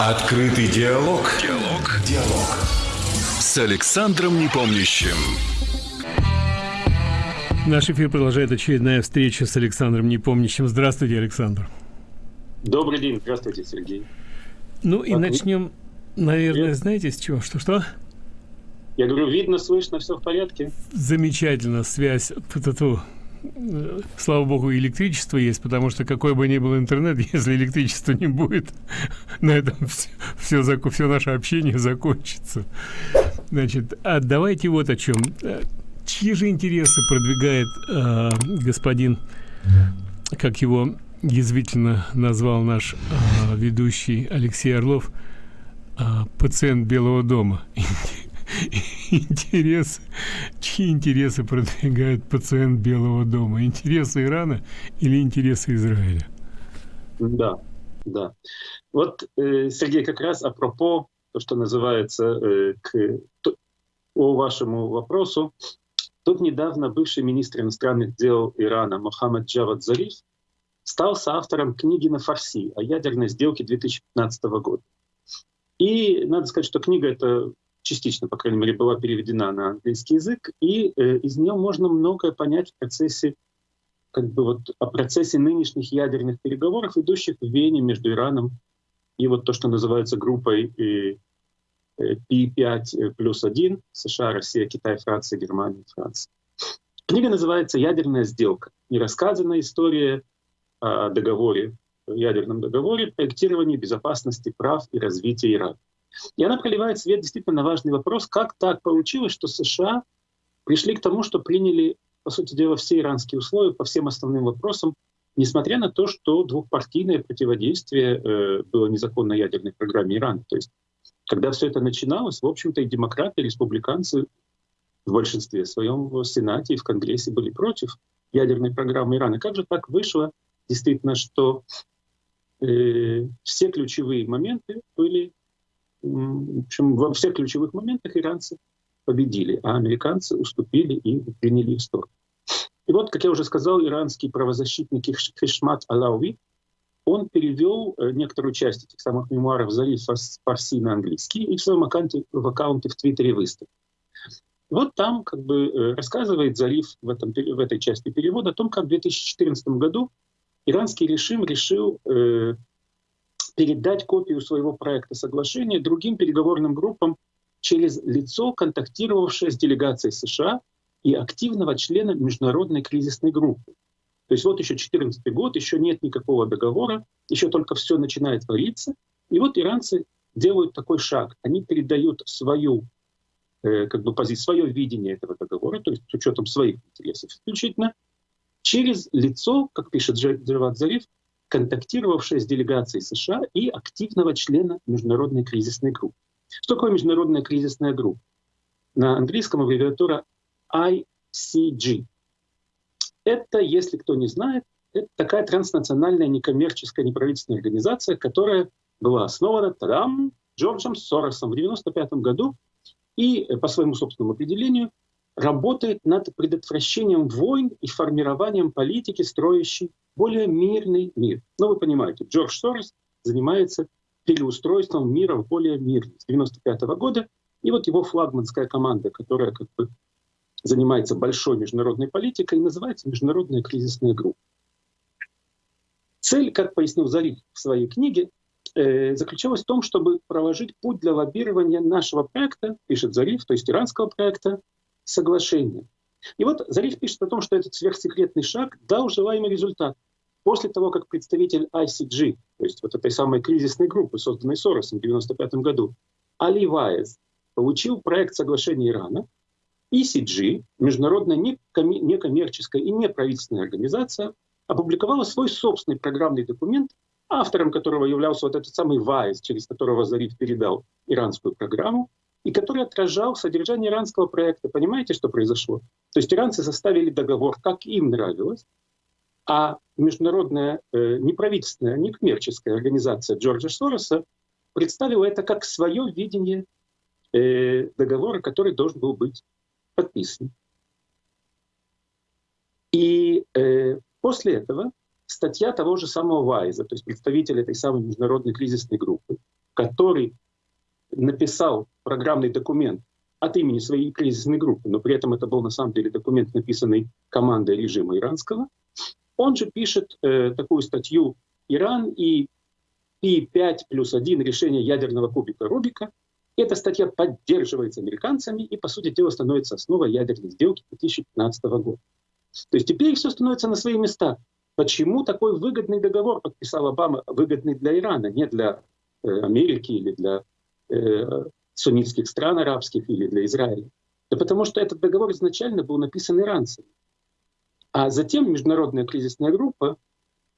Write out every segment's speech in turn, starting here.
Открытый диалог. Диалог. Диалог. С Александром Непомнящим. Наш эфир продолжает очередная встреча с Александром Непомнящим. Здравствуйте, Александр. Добрый день. Здравствуйте, Сергей. Ну и начнем, наверное, знаете, с чего? Что-что? Я говорю, видно, слышно, все в порядке. Замечательно, связь. Ту -ту -ту слава богу, электричество есть, потому что какой бы ни был интернет, если электричества не будет, на этом все, все, все наше общение закончится. Значит, а давайте вот о чем. Чьи же интересы продвигает э, господин, как его язвительно назвал наш э, ведущий Алексей Орлов, э, пациент Белого дома? интересы, чьи интересы продвигает пациент Белого дома? Интересы Ирана или интересы Израиля? Да, да. Вот, э, Сергей, как раз апропо, то, что называется, э, к о вашему вопросу, тут недавно бывший министр иностранных дел Ирана Мохаммед Джавад Зариф стал соавтором книги на фарси о ядерной сделке 2015 года. И надо сказать, что книга эта частично, по крайней мере, была переведена на английский язык, и э, из нее можно многое понять в процессе, как бы вот о процессе нынешних ядерных переговоров, идущих в Вене между Ираном и вот то, что называется группой э, э, P5 плюс 1, США, Россия, Китай, Франция, Германия, Франция. Книга называется «Ядерная сделка». Нерассказанная история о договоре, ядерном договоре, проектировании безопасности прав и развития Ирана. И она проливает свет действительно на важный вопрос, как так получилось, что США пришли к тому, что приняли, по сути дела, все иранские условия по всем основным вопросам, несмотря на то, что двухпартийное противодействие э, было незаконно ядерной программе Ирана. То есть, когда все это начиналось, в общем-то, и демократы, и республиканцы в большинстве своем в Сенате и в Конгрессе были против ядерной программы Ирана. Как же так вышло, действительно, что э, все ключевые моменты были в общем, во всех ключевых моментах иранцы победили, а американцы уступили и приняли их сторону. И вот, как я уже сказал, иранский правозащитник Хишмат Алауи, он перевел э, некоторую часть этих самых мемуаров Зариф Фарси на английский и в своем аккаунте, в аккаунте в Твиттере выставил. Вот там как бы э, рассказывает Зариф в, этом, в этой части перевода о том, как в 2014 году иранский режим решил э, передать копию своего проекта соглашения другим переговорным группам через лицо, контактировавшее с делегацией США и активного члена международной кризисной группы. То есть вот еще 2014 год, еще нет никакого договора, еще только все начинает твориться. И вот иранцы делают такой шаг. Они передают свою э, как бы позицию, свое видение этого договора, то есть с учетом своих интересов исключительно, через лицо, как пишет Джавад Зариф, контактировавшая с делегацией США и активного члена международной кризисной группы. Что такое международная кризисная группа? На английском аббревиатура ICG. Это, если кто не знает, это такая транснациональная некоммерческая неправительственная организация, которая была основана тадам, Джорджем Соросом в 1995 году и, э, по своему собственному определению, работает над предотвращением войн и формированием политики, строящей более мирный мир. Ну, вы понимаете, Джордж Сорос занимается переустройством мира в более мирный с 1995 -го года. И вот его флагманская команда, которая как бы занимается большой международной политикой, называется Международная кризисная группа. Цель, как пояснил Зариф в своей книге, э, заключалась в том, чтобы проложить путь для лоббирования нашего проекта, пишет Зариф, то есть иранского проекта, соглашения. И вот Зариф пишет о том, что этот сверхсекретный шаг дал желаемый результат. После того, как представитель ICG, то есть вот этой самой кризисной группы, созданной Соросом в 1995 году, Али Ваез, получил проект соглашения Ирана, ECG, международная некоммерческая и неправительственная организация, опубликовала свой собственный программный документ, автором которого являлся вот этот самый Вайс, через которого Зариф передал иранскую программу, и который отражал содержание иранского проекта. Понимаете, что произошло? То есть иранцы составили договор, как им нравилось, а международная э, неправительственная, некоммерческая организация Джорджа Сороса представила это как свое видение э, договора, который должен был быть подписан. И э, после этого статья того же самого Вайза, то есть представителя этой самой международной кризисной группы, который написал программный документ от имени своей кризисной группы, но при этом это был на самом деле документ, написанный командой режима иранского, он же пишет э, такую статью «Иран и Пи-5 плюс 1 решение ядерного кубика Рубика». Эта статья поддерживается американцами и, по сути дела, становится основой ядерной сделки 2015 года. То есть теперь все становится на свои места. Почему такой выгодный договор подписал Обама, выгодный для Ирана, не для э, Америки или для э, суннитских стран арабских или для Израиля? Да потому что этот договор изначально был написан иранцами. А затем международная кризисная группа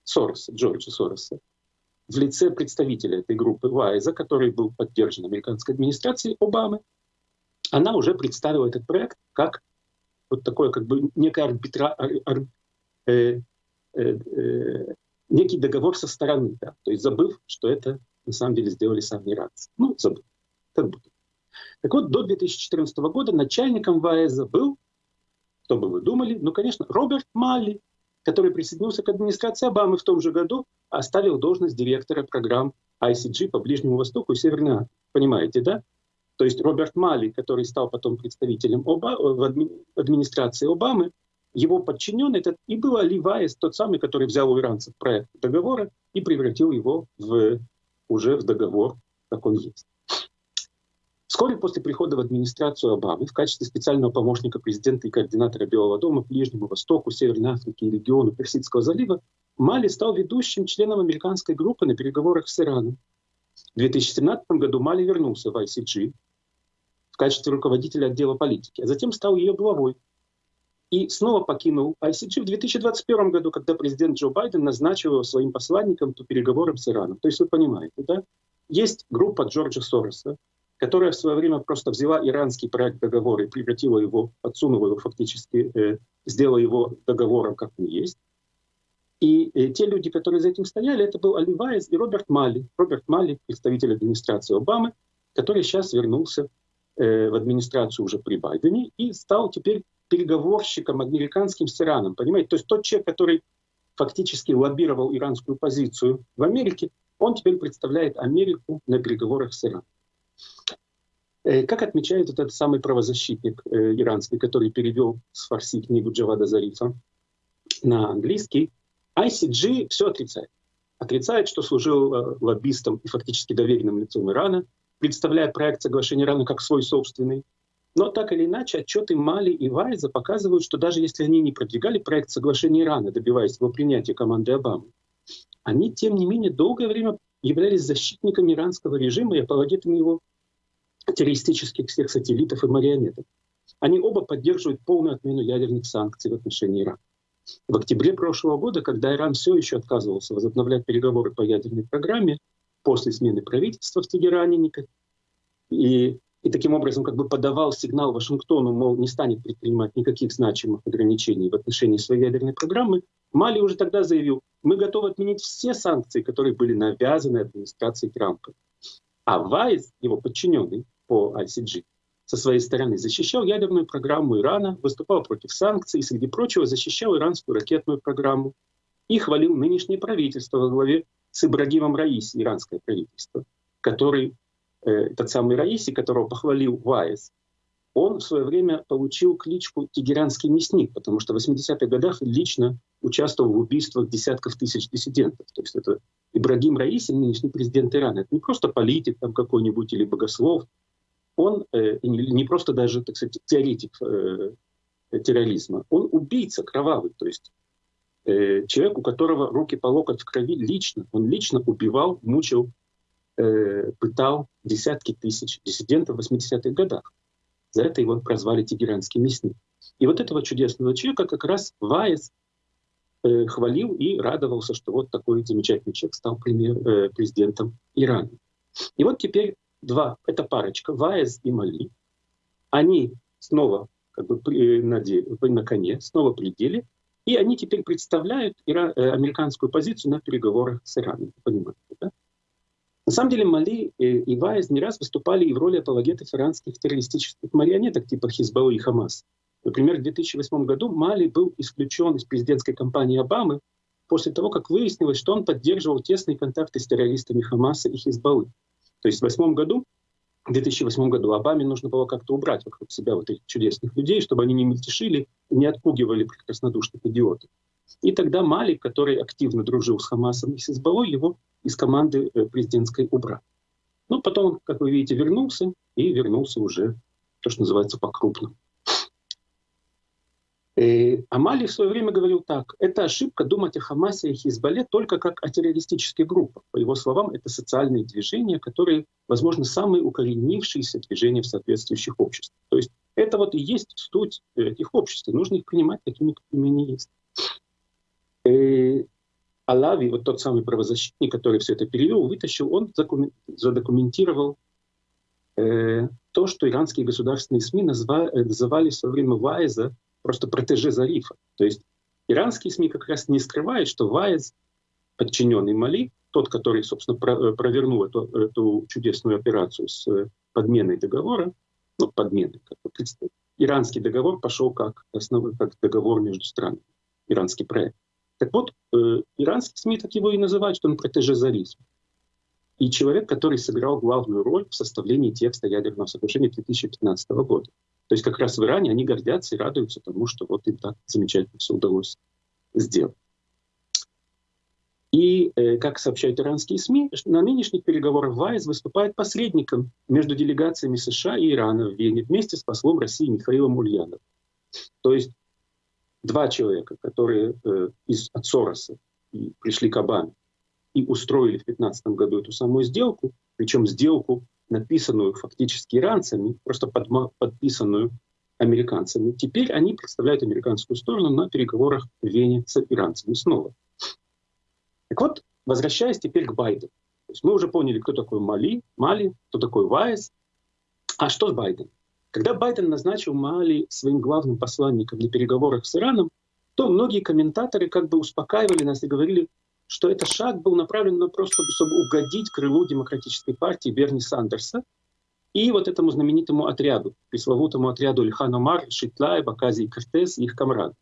Сороса, Джорджа Сороса, в лице представителя этой группы Вайза, который был поддержан американской администрацией Обамы, она уже представила этот проект как вот такое как бы некое арбитра, ар, э, э, э, некий договор со стороны, да, то есть забыв, что это на самом деле сделали сами иранцы. Ну, забыв. Так вот, до 2014 года начальником ВАЭЗа был кто бы вы думали? Ну, конечно, Роберт Малли, который присоединился к администрации Обамы в том же году, оставил должность директора программ ICG по Ближнему Востоку и Северной Африке. Понимаете, да? То есть Роберт Малли, который стал потом представителем Оба, в адми, администрации Обамы, его подчиненный этот и был Али Вайес, тот самый, который взял у иранцев проект договора и превратил его в, уже в договор, как он есть. Вскоре после прихода в администрацию Обамы в качестве специального помощника президента и координатора Белого дома Ближнему Востоку, Северной Африке и региону Персидского залива Мали стал ведущим членом американской группы на переговорах с Ираном. В 2017 году Мали вернулся в ICG в качестве руководителя отдела политики, а затем стал ее главой. И снова покинул ICG в 2021 году, когда президент Джо Байден назначил его своим посланником по переговорам с Ираном. То есть вы понимаете, да? Есть группа Джорджа Сороса, которая в свое время просто взяла иранский проект договора и превратила его, подсунула его фактически, э, сделала его договором, как он есть. И э, те люди, которые за этим стояли, это был Али Вайс и Роберт Малли. Роберт Малли, представитель администрации Обамы, который сейчас вернулся э, в администрацию уже при Байдене и стал теперь переговорщиком американским с Ираном. Понимаете? То есть тот человек, который фактически лоббировал иранскую позицию в Америке, он теперь представляет Америку на переговорах с Ираном. Э, как отмечает этот самый правозащитник э, иранский, который перевел с фарси книгу Джавада Зарифа на английский, ICG все отрицает. Отрицает, что служил э, лоббистом и фактически доверенным лицом Ирана, представляя проект соглашения Ирана как свой собственный. Но так или иначе, отчеты Мали и Вайза показывают, что даже если они не продвигали проект соглашения Ирана, добиваясь его принятия команды Обамы, они, тем не менее, долгое время являлись защитниками иранского режима и апологетами его террористических всех сателлитов и марионеток. Они оба поддерживают полную отмену ядерных санкций в отношении Ирана. В октябре прошлого года, когда Иран все еще отказывался возобновлять переговоры по ядерной программе после смены правительства в Тегеране, и, и таким образом как бы подавал сигнал Вашингтону, мол, не станет предпринимать никаких значимых ограничений в отношении своей ядерной программы, Мали уже тогда заявил, мы готовы отменить все санкции, которые были навязаны администрации Трампа. А Вайс, его подчиненный по ICG, со своей стороны защищал ядерную программу Ирана, выступал против санкций и, среди прочего, защищал иранскую ракетную программу и хвалил нынешнее правительство во главе с Ибрагимом Раиси, иранское правительство, который, э, этот самый Раиси, которого похвалил Вайс, он в свое время получил кличку «Тегеранский мясник», потому что в 80-х годах лично участвовал в убийствах десятков тысяч диссидентов. То есть это Ибрагим Раиси, нынешний президент Ирана, это не просто политик там какой-нибудь или богослов, он э, не просто даже, так сказать, теоретик э, терроризма, он убийца кровавый, то есть э, человек, у которого руки по локоть в крови лично, он лично убивал, мучил, э, пытал десятки тысяч диссидентов в 80-х годах. За это его прозвали «Тегеранский мясник». И вот этого чудесного человека как раз Вайс э, хвалил и радовался, что вот такой замечательный человек стал премьер, э, президентом Ирана. И вот теперь два, это парочка, Вайс и Мали, они снова как бы при, на, на коне, снова пределе, и они теперь представляют ира, э, американскую позицию на переговорах с Ираном. Понимаете, да? На самом деле Мали и Вайз не раз выступали и в роли апологетов иранских террористических марионеток типа Хизбаллы и Хамас. Например, в 2008 году Мали был исключен из президентской кампании Обамы после того, как выяснилось, что он поддерживал тесные контакты с террористами Хамаса и Хизбаллы. То есть в 2008 году, в 2008 году Обаме нужно было как-то убрать вокруг себя вот этих чудесных людей, чтобы они не мельтешили, не отпугивали прекраснодушных идиотов. И тогда Мали, который активно дружил с Хамасом и с Избалой, его из команды э, президентской убрал. Ну, потом как вы видите, вернулся, и вернулся уже то, что называется по-крупному. Э, Амали в свое время говорил так, это ошибка думать о Хамасе и Хизбалле только как о террористических группах. По его словам, это социальные движения, которые, возможно, самые укоренившиеся движения в соответствующих обществах. То есть это вот и есть суть этих обществ, и нужно их принимать такими, какими они есть. Э, Алави, вот тот самый правозащитник, который все это перевел, вытащил, он задокументировал э, то, что иранские государственные СМИ назва, называли в свое время Вайза просто протеже Зарифа. То есть иранские СМИ как раз не скрывают, что Вайз, подчиненный Мали, тот, который, собственно, э, провернул эту, эту чудесную операцию с э, подменой договора, ну, подменой, как иранский договор пошел как, основной, как договор между странами, иранский проект. Так вот, э, иранские СМИ так его и называют, что он протеже Зариф. И человек, который сыграл главную роль в составлении текста ядерного соглашения 2015 года. То есть как раз в Иране они гордятся и радуются тому, что вот им так замечательно все удалось сделать. И, э, как сообщают иранские СМИ, на нынешних переговорах ВАИС выступает посредником между делегациями США и Ирана в Вене вместе с послом России Михаилом Ульяновым. То есть два человека, которые э, из, от Сороса пришли к Обаме и устроили в 2015 году эту самую сделку, причем сделку написанную фактически иранцами, просто подписанную американцами. Теперь они представляют американскую сторону на переговорах в Вене с иранцами снова. Так вот, возвращаясь теперь к Байдену. То есть мы уже поняли, кто такой Мали, Мали, кто такой Вайс. А что с Байденом? Когда Байден назначил Мали своим главным посланником на переговорах с Ираном, то многие комментаторы как бы успокаивали нас и говорили, что этот шаг был направлен на просто, чтобы угодить крылу демократической партии Берни Сандерса и вот этому знаменитому отряду, пресловутому отряду Ильхан Омар, Шитлай, Бакази и Кортес и их комрад.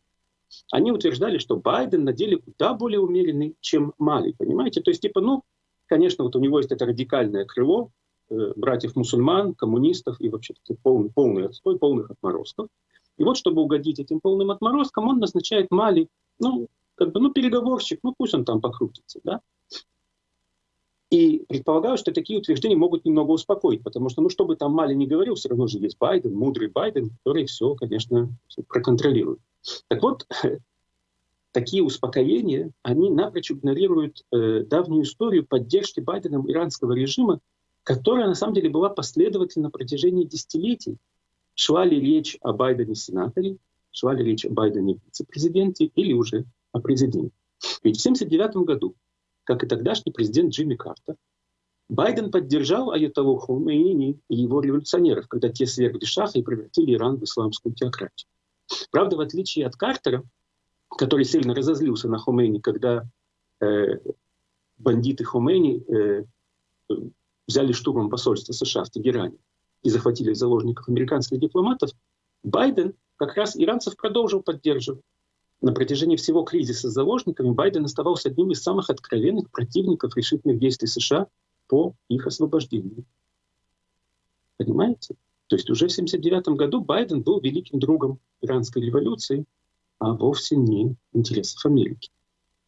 Они утверждали, что Байден на деле куда более умеренный, чем Мали, понимаете? То есть, типа, ну, конечно, вот у него есть это радикальное крыло э, братьев-мусульман, коммунистов и вообще полный, полный отстой, полных отморозков. И вот, чтобы угодить этим полным отморозкам, он назначает Мали, ну, как бы, ну, переговорщик, ну, пусть он там покрутится, да. И предполагаю, что такие утверждения могут немного успокоить, потому что, ну, что бы там Мали не говорил, все равно же есть Байден, мудрый Байден, который все, конечно, проконтролирует. Так вот, такие успокоения, они напрочь игнорируют э, давнюю историю поддержки Байденом иранского режима, которая на самом деле была последовательна на протяжении десятилетий. Шла ли речь о Байдене-сенаторе, шла ли речь о Байдене-вице-президенте или уже о президенте. Ведь в 1979 году, как и тогдашний президент Джимми Картер, Байден поддержал Аятоллу Хомейни и его революционеров, когда те свергли шаха и превратили Иран в исламскую теократию. Правда, в отличие от Картера, который сильно разозлился на Хомейни, когда э, бандиты Хомейни э, взяли штурмом посольство США в Тегеране и захватили заложников американских дипломатов, Байден как раз иранцев продолжил поддерживать. На протяжении всего кризиса с заложниками Байден оставался одним из самых откровенных противников решительных действий США по их освобождению. Понимаете? То есть уже в 1979 году Байден был великим другом иранской революции, а вовсе не интересов Америки.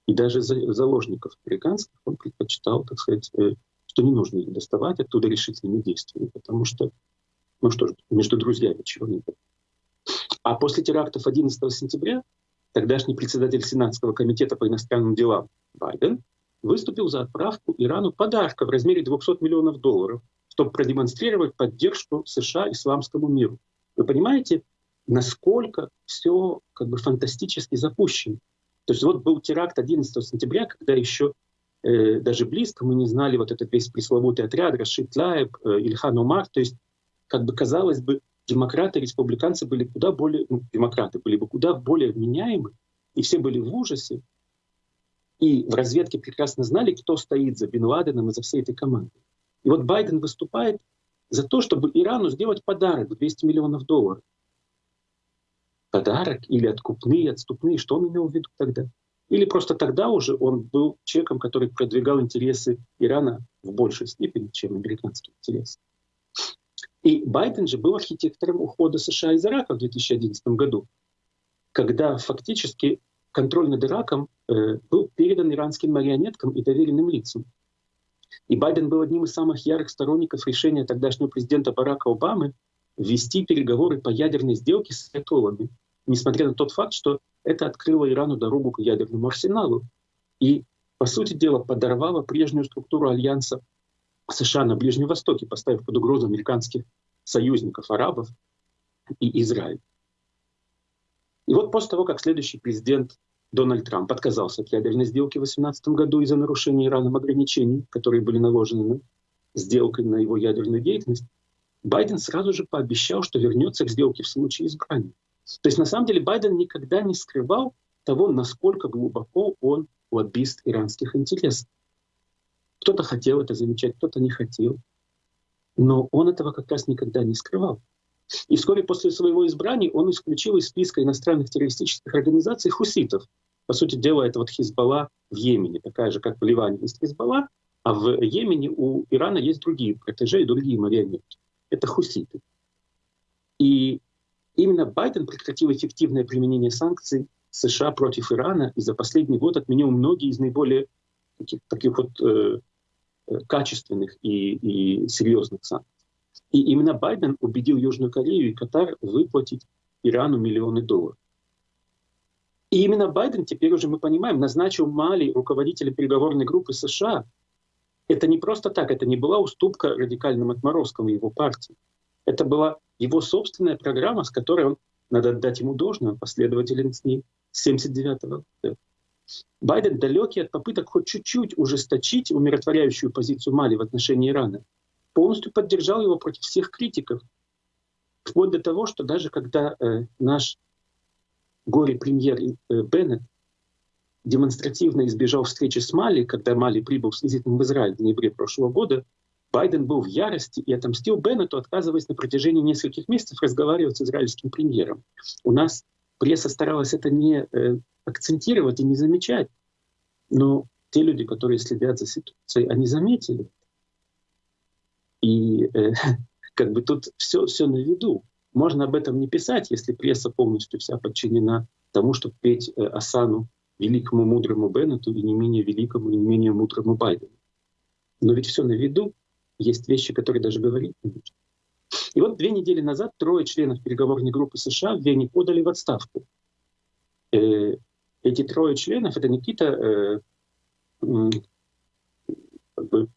И даже заложников американских он предпочитал, так сказать, э, что не нужно их доставать оттуда решительными действиями, потому что, ну что ж, между друзьями чего не. А после терактов 11 сентября тогдашний председатель Сенатского комитета по иностранным делам Байден выступил за отправку Ирану подарка в размере 200 миллионов долларов, чтобы продемонстрировать поддержку США исламскому миру. Вы понимаете, насколько все как бы фантастически запущено. То есть вот был теракт 11 сентября, когда еще э, даже близко мы не знали вот этот весь пресловутый отряд Рашид Лаеб, э, Ильхан Умар. То есть как бы казалось бы, демократы и республиканцы были куда более, ну, демократы были бы куда более вменяемы, и все были в ужасе, и в разведке прекрасно знали, кто стоит за Бен Ладеном и за всей этой командой. И вот Байден выступает за то, чтобы Ирану сделать подарок в 200 миллионов долларов. Подарок или откупные, отступные, что он имел в виду тогда? или просто тогда уже он был человеком, который продвигал интересы Ирана в большей степени, чем американские интересы. И Байден же был архитектором ухода США из Ирака в 2011 году, когда фактически контроль над Ираком э, был передан иранским марионеткам и доверенным лицам. И Байден был одним из самых ярых сторонников решения тогдашнего президента Барака Обамы вести переговоры по ядерной сделке с айтолами, несмотря на тот факт, что это открыло Ирану дорогу к ядерному арсеналу и, по сути дела, подорвало прежнюю структуру альянса США на Ближнем Востоке, поставив под угрозу американских союзников, арабов и Израиль. И вот после того, как следующий президент Дональд Трамп отказался от ядерной сделки в 2018 году из-за нарушения Ираном ограничений, которые были наложены на сделкой на его ядерную деятельность, Байден сразу же пообещал, что вернется к сделке в случае избрания. То есть на самом деле Байден никогда не скрывал того, насколько глубоко он лоббист иранских интересов. Кто-то хотел это замечать, кто-то не хотел. Но он этого как раз никогда не скрывал. И вскоре после своего избрания он исключил из списка иностранных террористических организаций хуситов. По сути дела, это вот Хизбалла в Йемене, такая же, как в Ливане есть Хизбалла, а в Йемене у Ирана есть другие протеже и другие марионетки. Это хуситы. И именно Байден прекратил эффективное применение санкций США против Ирана и за последний год отменил многие из наиболее таких, таких вот э, качественных и, и серьезных санкций. И именно Байден убедил Южную Корею и Катар выплатить Ирану миллионы долларов. И именно Байден, теперь уже мы понимаем, назначил Мали руководителя переговорной группы США. Это не просто так, это не была уступка радикальным отморозкам его партии. Это была его собственная программа, с которой он, надо отдать ему должное, последователен с ней с 79 года. Байден, далекий от попыток хоть чуть-чуть ужесточить умиротворяющую позицию Мали в отношении Ирана, полностью поддержал его против всех критиков. Вплоть до того, что даже когда э, наш горе-премьер э, Беннет демонстративно избежал встречи с Мали, когда Мали прибыл с визитом в Израиль в ноябре прошлого года, Байден был в ярости и отомстил Беннету, отказываясь на протяжении нескольких месяцев разговаривать с израильским премьером. У нас пресса старалась это не э, акцентировать и не замечать, но те люди, которые следят за ситуацией, они заметили. И э, как бы тут все, все на виду. Можно об этом не писать, если пресса полностью вся подчинена тому, чтобы петь э, Асану, великому мудрому Беннету и не менее великому и не менее мудрому Байдену. Но ведь все на виду, есть вещи, которые даже говорить не нужно. И вот две недели назад трое членов переговорной группы США в Вене подали в отставку. Э, эти трое членов — это какие-то э, как бы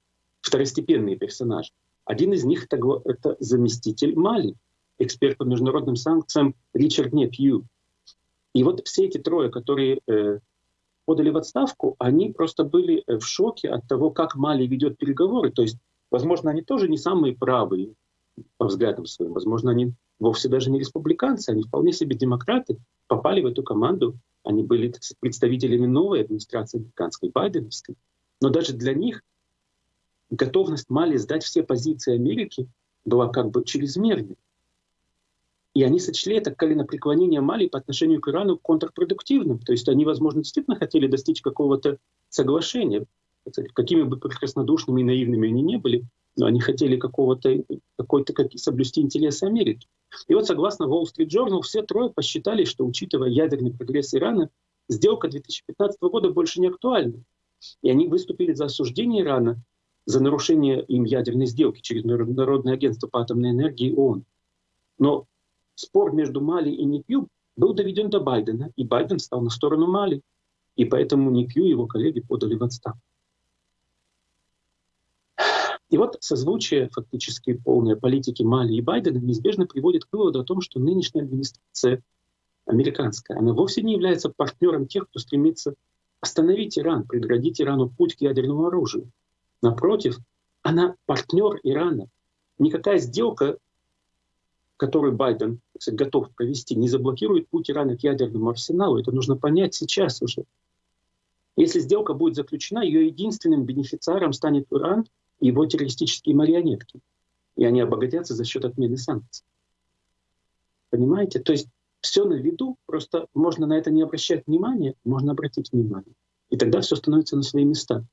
второстепенные персонажи. Один из них — это заместитель Мали, эксперт по международным санкциям Ричард Непью. И вот все эти трое, которые э, подали в отставку, они просто были в шоке от того, как Мали ведет переговоры. То есть, возможно, они тоже не самые правые по взглядам своим. Возможно, они вовсе даже не республиканцы, они вполне себе демократы, попали в эту команду. Они были представителями новой администрации американской, байденовской. Но даже для них готовность Мали сдать все позиции Америки была как бы чрезмерной. И они сочли это коленопреклонение Мали по отношению к Ирану контрпродуктивным. То есть они, возможно, действительно хотели достичь какого-то соглашения, какими бы прекраснодушными и наивными они не были, но они хотели какого-то, какой-то как, соблюсти интересы Америки. И вот согласно Wall Street Journal, все трое посчитали, что, учитывая ядерный прогресс Ирана, сделка 2015 года больше не актуальна. И они выступили за осуждение Ирана за нарушение им ядерной сделки через Международное агентство по атомной энергии ООН. Но спор между Мали и НИПЮ был доведен до Байдена, и Байден стал на сторону Мали. И поэтому НИПЮ и его коллеги подали в отставку. И вот созвучие фактически полной политики Мали и Байдена неизбежно приводит к выводу о том, что нынешняя администрация американская, она вовсе не является партнером тех, кто стремится остановить Иран, преградить Ирану путь к ядерному оружию. Напротив, она партнер Ирана. Никакая сделка, которую Байден кстати, готов провести, не заблокирует путь Ирана к ядерному арсеналу. Это нужно понять сейчас уже. Если сделка будет заключена, ее единственным бенефициаром станет Иран его террористические марионетки. И они обогатятся за счет отмены санкций. Понимаете? То есть все на виду, просто можно на это не обращать внимания, можно обратить внимание. И тогда все становится на свои места.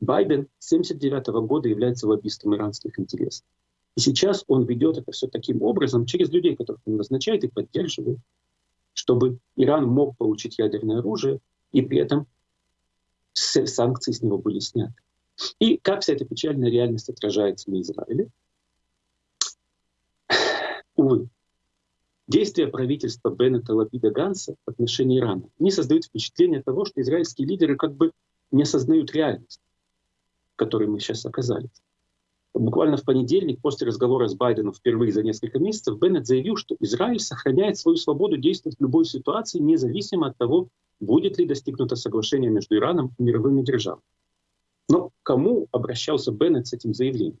Байден с 1979 года является лоббистом иранских интересов. И сейчас он ведет это все таким образом, через людей, которых он назначает и поддерживает, чтобы Иран мог получить ядерное оружие, и при этом санкции с него были сняты. И как вся эта печальная реальность отражается на Израиле? Увы, действия правительства Беннета Лапида Ганса в отношении Ирана не создают впечатление того, что израильские лидеры как бы не осознают реальность, в которой мы сейчас оказались. Буквально в понедельник, после разговора с Байденом впервые за несколько месяцев, Беннет заявил, что Израиль сохраняет свою свободу действовать в любой ситуации, независимо от того, будет ли достигнуто соглашение между Ираном и мировыми державами. Но кому обращался Беннет с этим заявлением?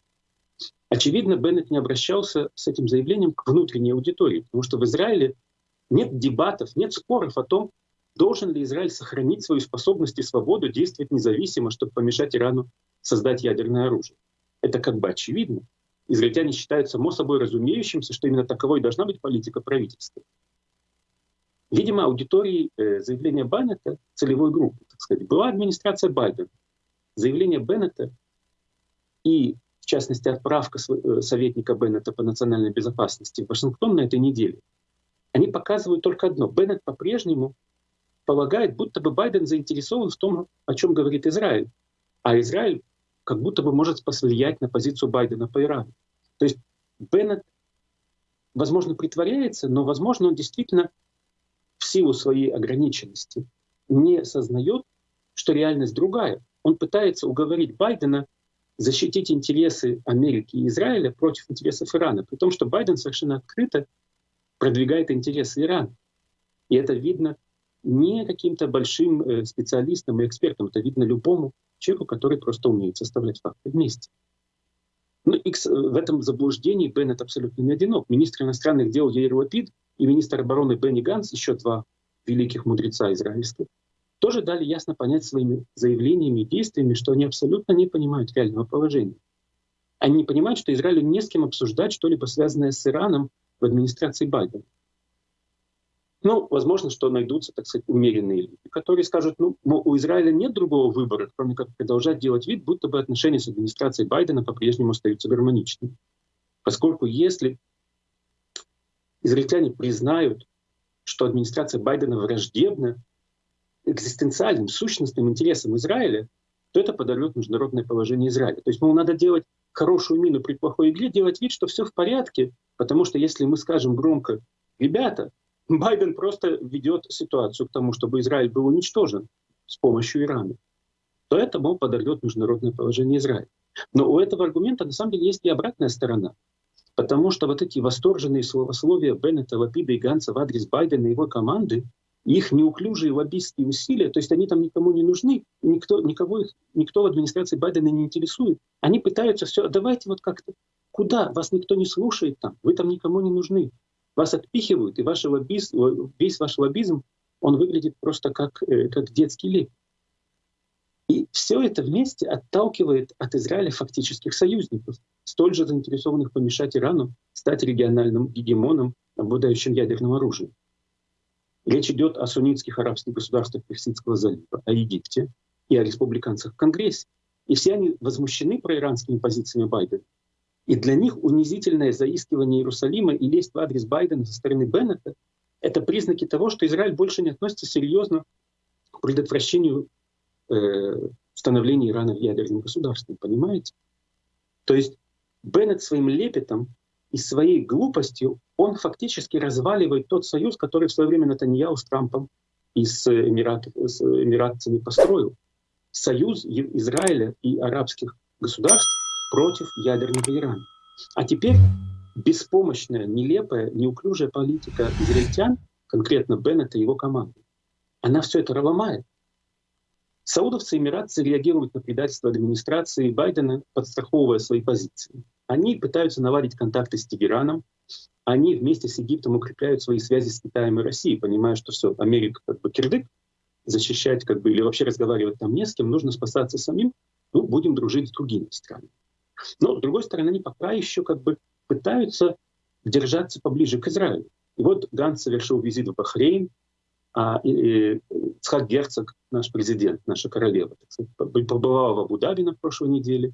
Очевидно, Беннет не обращался с этим заявлением к внутренней аудитории, потому что в Израиле нет дебатов, нет споров о том, должен ли Израиль сохранить свою способность и свободу действовать независимо, чтобы помешать Ирану создать ядерное оружие. Это как бы очевидно. Израильтяне считают само собой разумеющимся, что именно таковой должна быть политика правительства. Видимо, аудиторией э, заявления Беннета, целевой группы, так сказать, была администрация Байдена. Заявление Беннета и, в частности, отправка э, советника Беннета по национальной безопасности в Вашингтон на этой неделе, они показывают только одно. Беннет по-прежнему полагает, будто бы Байден заинтересован в том, о чем говорит Израиль. А Израиль как будто бы может повлиять на позицию Байдена по Ирану. То есть Беннет, возможно, притворяется, но, возможно, он действительно в силу своей ограниченности не сознает, что реальность другая. Он пытается уговорить Байдена защитить интересы Америки и Израиля против интересов Ирана, при том, что Байден совершенно открыто продвигает интересы Ирана. И это видно не каким-то большим э, специалистам и экспертам, это видно любому человеку, который просто умеет составлять факты вместе. Ну, и в этом заблуждении Беннет абсолютно не одинок. Министр иностранных дел Яир Лапид и министр обороны Бенни Ганс, еще два великих мудреца израильских, тоже дали ясно понять своими заявлениями и действиями, что они абсолютно не понимают реального положения. Они не понимают, что Израилю не с кем обсуждать что-либо связанное с Ираном в администрации Байдена. Ну, возможно, что найдутся, так сказать, умеренные люди, которые скажут, ну, у Израиля нет другого выбора, кроме как продолжать делать вид, будто бы отношения с администрацией Байдена по-прежнему остаются гармоничными. Поскольку если израильтяне признают, что администрация Байдена враждебна экзистенциальным, сущностным интересам Израиля, то это подорвет международное положение Израиля. То есть, мол, надо делать хорошую мину при плохой игре, делать вид, что все в порядке, потому что если мы скажем громко, ребята, Байден просто ведет ситуацию к тому, чтобы Израиль был уничтожен с помощью Ирана, то это, мол, подорвет международное положение Израиля. Но у этого аргумента на самом деле есть и обратная сторона. Потому что вот эти восторженные словословия Беннета, Лапида и Ганса в адрес Байдена и его команды, их неуклюжие лоббистские усилия, то есть они там никому не нужны, никто, никого их, никто в администрации Байдена не интересует. Они пытаются все, давайте вот как-то, куда? Вас никто не слушает там, вы там никому не нужны. Вас отпихивают, и ваш лоббизм, весь ваш лоббизм, он выглядит просто как, э, как детский лик. И все это вместе отталкивает от Израиля фактических союзников, столь же заинтересованных помешать Ирану стать региональным гегемоном, обладающим ядерным оружием. Речь идет о суннитских арабских государствах Персидского залива, о Египте и о республиканцах в Конгрессе. И все они возмущены проиранскими позициями Байдена. И для них унизительное заискивание Иерусалима и лесть в адрес Байдена со стороны Беннета — это признаки того, что Израиль больше не относится серьезно к предотвращению э, становления Ирана в ядерном государстве. Понимаете? То есть Беннет своим лепетом и своей глупостью он фактически разваливает тот союз, который в свое время Натаньяу с Трампом и с, Эмират, с эмиратцами построил. Союз Израиля и арабских государств против ядерного Ирана. А теперь беспомощная, нелепая, неуклюжая политика израильтян, конкретно Беннета и его команды, она все это ломает. Саудовцы и эмиратцы реагируют на предательство администрации Байдена, подстраховывая свои позиции. Они пытаются наладить контакты с Тегераном, они вместе с Египтом укрепляют свои связи с Китаем и Россией, понимая, что все, Америка как бы кирдык, защищать как бы или вообще разговаривать там не с кем, нужно спасаться самим, ну, будем дружить с другими странами. Но, с другой стороны, они пока еще как бы пытаются держаться поближе к Израилю. И вот Ганс совершил визит в Бахрейн, а и, и, Цхак Герцог, наш президент, наша королева, побывала в Абу-Даби на прошлой неделе.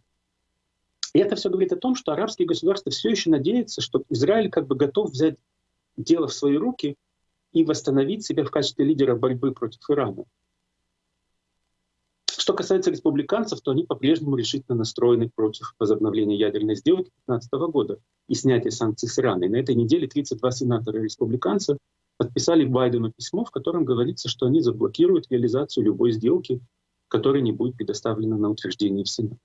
И это все говорит о том, что арабские государства все еще надеются, что Израиль как бы готов взять дело в свои руки и восстановить себя в качестве лидера борьбы против Ирана. Что касается республиканцев, то они по-прежнему решительно настроены против возобновления ядерной сделки 2015 года и снятия санкций с Ираной. На этой неделе 32 сенатора республиканца подписали Байдену письмо, в котором говорится, что они заблокируют реализацию любой сделки, которая не будет предоставлена на утверждение в Сенат.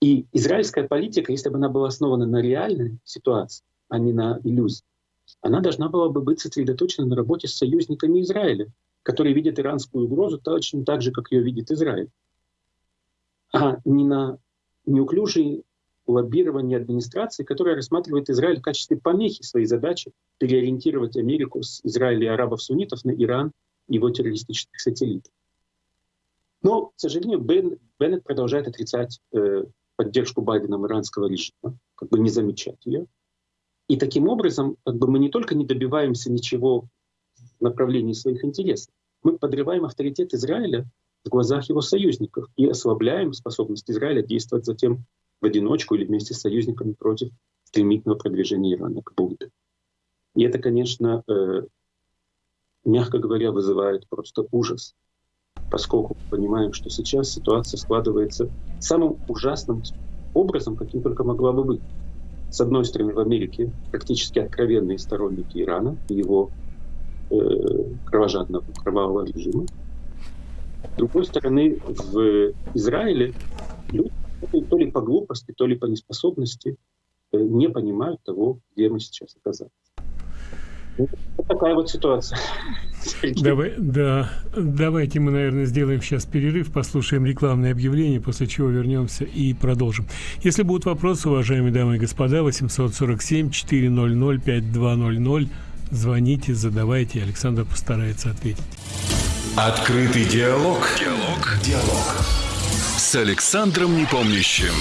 И израильская политика, если бы она была основана на реальной ситуации, а не на иллюзии, она должна была бы быть сосредоточена на работе с союзниками Израиля, которые видят иранскую угрозу точно так же, как ее видит Израиль, а не на неуклюжие лоббирование администрации, которая рассматривает Израиль в качестве помехи своей задачи переориентировать Америку с Израиля и арабов-суннитов на Иран и его террористических сателлитов. Но, к сожалению, Бен, Беннет продолжает отрицать э, поддержку Байденом иранского режима, как бы не замечать ее. И таким образом как бы мы не только не добиваемся ничего в направлении своих интересов, мы подрываем авторитет Израиля в глазах его союзников и ослабляем способность Израиля действовать затем в одиночку или вместе с союзниками против стремительного продвижения Ирана к Будде. И это, конечно, э, мягко говоря, вызывает просто ужас, поскольку понимаем, что сейчас ситуация складывается самым ужасным образом, каким только могла бы быть. С одной стороны, в Америке практически откровенные сторонники Ирана и его э, кровожадного кровавого режима. С другой стороны, в Израиле люди, то ли по глупости, то ли по неспособности э, не понимают того, где мы сейчас оказались. Вот такая вот ситуация. Давай, да, давайте мы, наверное, сделаем сейчас перерыв, послушаем рекламное объявление, после чего вернемся и продолжим. Если будут вопросы, уважаемые дамы и господа, 847-400-5200, звоните, задавайте, Александр постарается ответить. Открытый диалог. Диалог. Диалог. С Александром Непомнящим.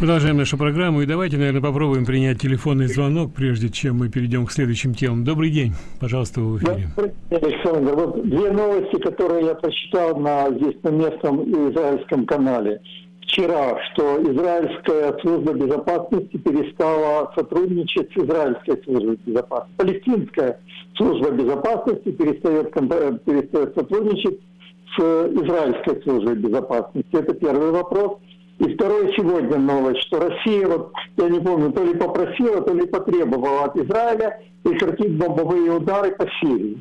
Продолжаем нашу программу. И давайте, наверное, попробуем принять телефонный звонок, прежде чем мы перейдем к следующим темам. Добрый день. Пожалуйста, вы в эфире. Александр, вот две новости, которые я прочитал на, здесь на местном израильском канале. Вчера, что израильская служба безопасности перестала сотрудничать с израильской службой безопасности. Палестинская служба безопасности перестает, перестает сотрудничать с израильской службой безопасности. Это первый вопрос. И второе сегодня новость, что Россия, вот, я не помню, то ли попросила, то ли потребовала от Израиля прекратить бомбовые удары по Сирии.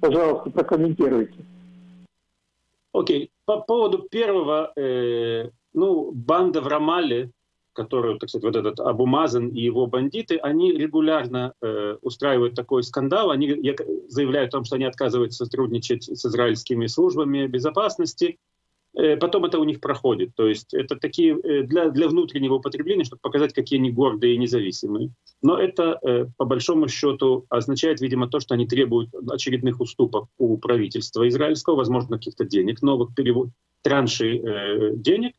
Пожалуйста, прокомментируйте. Окей. Okay. По поводу первого, э, ну, банда в Рамале, которую, так сказать, вот этот Абумазан и его бандиты, они регулярно э, устраивают такой скандал. Они заявляют о том, что они отказываются сотрудничать с израильскими службами безопасности. Э, потом это у них проходит. То есть это такие э, для, для внутреннего употребления, чтобы показать, какие они гордые и независимые. Но это, э, по большому счету, означает, видимо, то, что они требуют очередных уступок у правительства израильского, возможно, каких-то денег, новых перевод, траншей э, денег.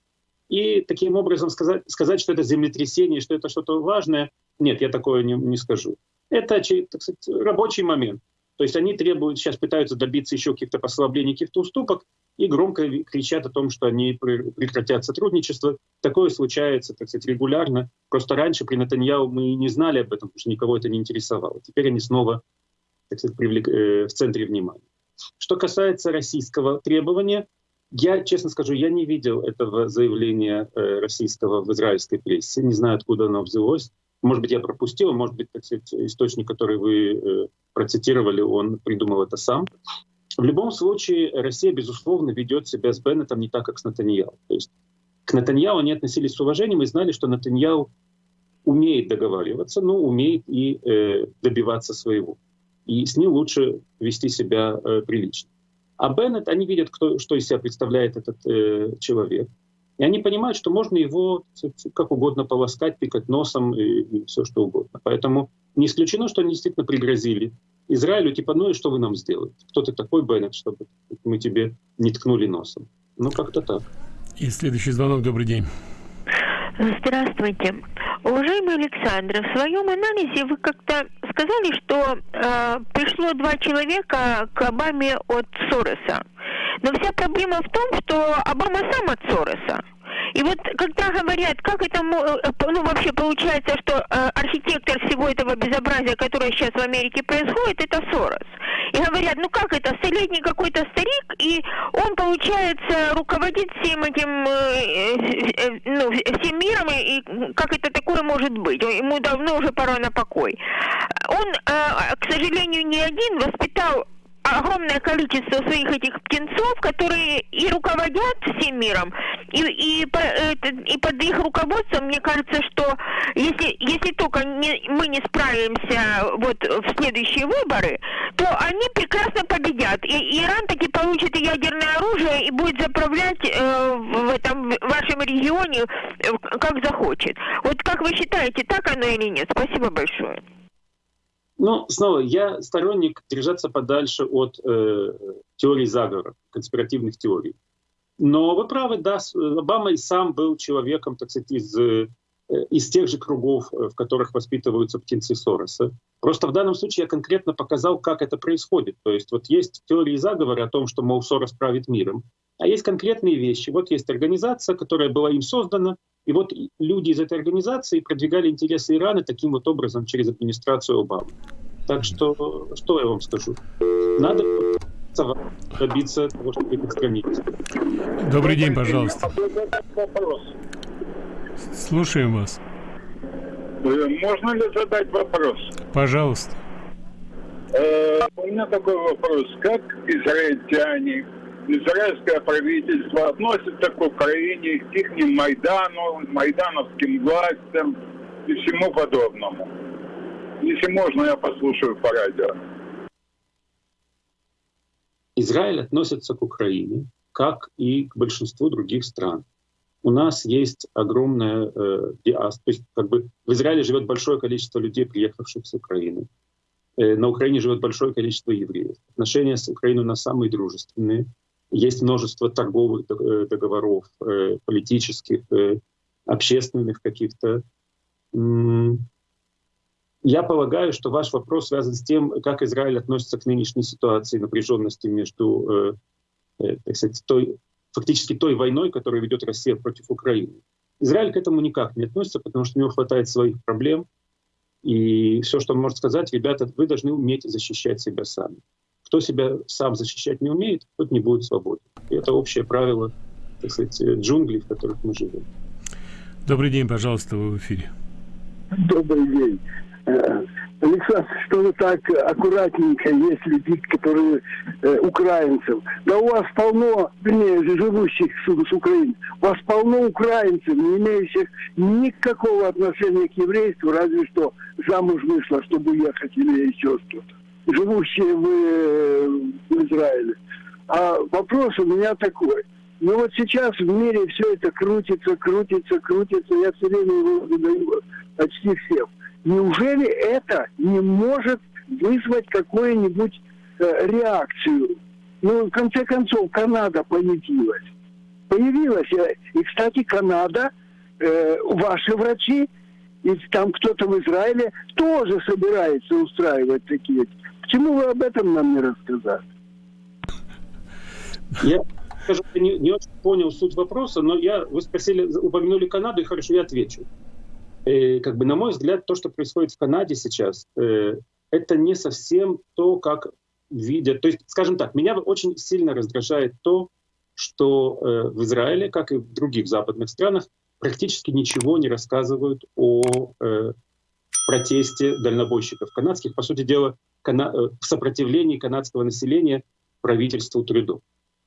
И таким образом сказать, сказать, что это землетрясение, что это что-то важное, нет, я такое не, не скажу. Это, так сказать, рабочий момент. То есть они требуют, сейчас пытаются добиться еще каких-то послаблений, каких-то уступок, и громко кричат о том, что они прекратят сотрудничество. Такое случается, так сказать, регулярно. Просто раньше при Натаньяу мы не знали об этом, потому что никого это не интересовало. Теперь они снова, так сказать, привлек, э, в центре внимания. Что касается российского требования, я, честно скажу, я не видел этого заявления э, российского в израильской прессе. Не знаю, откуда оно взялось. Может быть, я пропустил, может быть, так сказать, источник, который вы э, процитировали, он придумал это сам. В любом случае, Россия, безусловно, ведет себя с Беннетом не так, как с Натаньяу. То есть к Натаньяу они относились с уважением и знали, что Натаньяу умеет договариваться, но умеет и э, добиваться своего. И с ним лучше вести себя э, прилично. А Беннет, они видят, кто, что из себя представляет этот э, человек. И они понимают, что можно его как угодно полоскать, пикать носом и, и все что угодно. Поэтому не исключено, что они действительно пригрозили Израилю, типа, ну и что вы нам сделаете? Кто ты такой, Беннет, чтобы мы тебе не ткнули носом? Ну, как-то так. И следующий звонок. Добрый день. Здравствуйте. Уважаемый Александр, в своем анализе вы как-то сказали, что э, пришло два человека к Обаме от Сороса. Но вся проблема в том, что Обама сам от Сороса. И вот когда говорят, как это, э, ну вообще получается, что э, архитектор всего этого безобразия, которое сейчас в Америке происходит, это Сорос. И говорят, ну как это, столетний какой-то старик, и он, получается, руководит всем этим, э, э, э ну, всем миром, и, и как это такое может быть? Ему давно уже пора на покой. Он, э, к сожалению, не один воспитал огромное количество своих этих птенцов, которые и руководят всем миром, и, и, и под их руководством, мне кажется, что если, если только не, мы не справимся вот в следующие выборы, то они прекрасно победят. И Иран таки получит ядерное оружие и будет заправлять э, в этом вашем регионе э, как захочет. Вот как вы считаете, так оно или нет? Спасибо большое. Ну, снова, я сторонник держаться подальше от э, теорий заговора, конспиративных теорий. Но вы правы, да, Обама и сам был человеком, так сказать, из, э, из тех же кругов, э, в которых воспитываются птенцы Сороса. Просто в данном случае я конкретно показал, как это происходит. То есть вот есть теории заговора о том, что, мол, Сорос правит миром, а есть конкретные вещи. Вот есть организация, которая была им создана, и вот люди из этой организации продвигали интересы Ирана таким вот образом через администрацию Обамы. Так что, что я вам скажу? Надо добиться того, чтобы их отстранить. Добрый день, пожалуйста. Вопрос. Слушаем вас. Э, можно ли задать вопрос? Пожалуйста. Э, у меня такой вопрос. Как израильтяне израильское правительство относится к Украине, к их Майдану, майдановским властям и всему подобному. Если можно, я послушаю по радио. Израиль относится к Украине, как и к большинству других стран. У нас есть огромная э, диаспора, то есть как бы в Израиле живет большое количество людей, приехавших с Украины. Э, на Украине живет большое количество евреев. Отношения с Украиной у нас самые дружественные. Есть множество торговых э, договоров, э, политических, э, общественных каких-то. Я полагаю, что ваш вопрос связан с тем, как Израиль относится к нынешней ситуации напряженности между, так сказать, той, фактически той войной, которую ведет Россия против Украины. Израиль к этому никак не относится, потому что у него хватает своих проблем. И все, что он может сказать, ребята, вы должны уметь защищать себя сами. Кто себя сам защищать не умеет, тот не будет свободен. И это общее правило, так сказать, джунглей, в которых мы живем. Добрый день, пожалуйста, вы в эфире. Добрый день. Э, Александр, что вы так аккуратненько, есть люди, которые э, украинцев. Да у вас полно, вернее, живущих с, с Украины, у вас полно украинцев, не имеющих никакого отношения к еврейству, разве что замуж вышла, чтобы уехать или еще что-то живущие в, э, в Израиле. А вопрос у меня такой. Ну вот сейчас в мире все это крутится, крутится, крутится. Я все время его задаю почти всем. Неужели это не может вызвать какую-нибудь э, реакцию? Ну, в конце концов, Канада появилась. Появилась. Э, и, кстати, Канада, э, ваши врачи, и там кто-то в Израиле тоже собирается устраивать такие Почему вы об этом нам не рассказали? Я, скажу, не, не очень понял суть вопроса, но я, вы спросили, упомянули Канаду, и хорошо, я отвечу. Э, как бы, на мой взгляд, то, что происходит в Канаде сейчас, э, это не совсем то, как видят. То есть, скажем так, меня очень сильно раздражает то, что э, в Израиле, как и в других западных странах, практически ничего не рассказывают о э, протесте дальнобойщиков канадских. По сути дела, э, в сопротивлении канадского населения правительству Трюдо.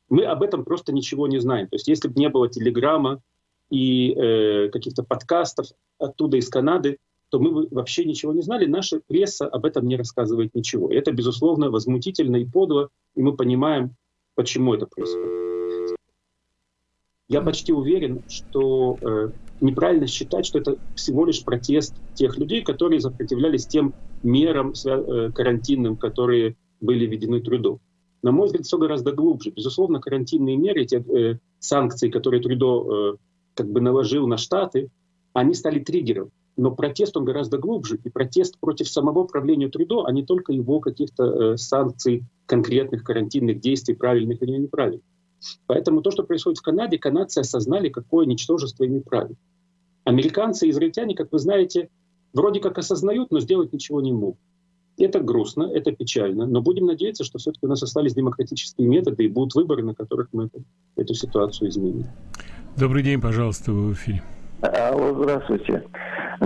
Мы об этом просто ничего не знаем. То есть если бы не было телеграмма и э, каких-то подкастов оттуда из Канады, то мы бы вообще ничего не знали. Наша пресса об этом не рассказывает ничего. И это, безусловно, возмутительно и подло, и мы понимаем, почему это происходит. Я почти уверен, что э, неправильно считать, что это всего лишь протест тех людей, которые сопротивлялись тем мерам э, карантинным, которые были введены трудом. На мой взгляд, все гораздо глубже. Безусловно, карантинные меры, те э, санкции, которые Трудо э, как бы наложил на Штаты, они стали триггером. но протест он гораздо глубже, и протест против самого правления Трудо, а не только его каких-то э, санкций, конкретных карантинных действий, правильных или неправильных. Поэтому то, что происходит в Канаде, канадцы осознали, какое ничтожество ими правит. Американцы и израильтяне, как вы знаете, вроде как осознают, но сделать ничего не могут. Это грустно, это печально, но будем надеяться, что все-таки у нас остались демократические методы и будут выборы, на которых мы эту, эту ситуацию изменим. Добрый день, пожалуйста, вы в эфире. Алло, здравствуйте.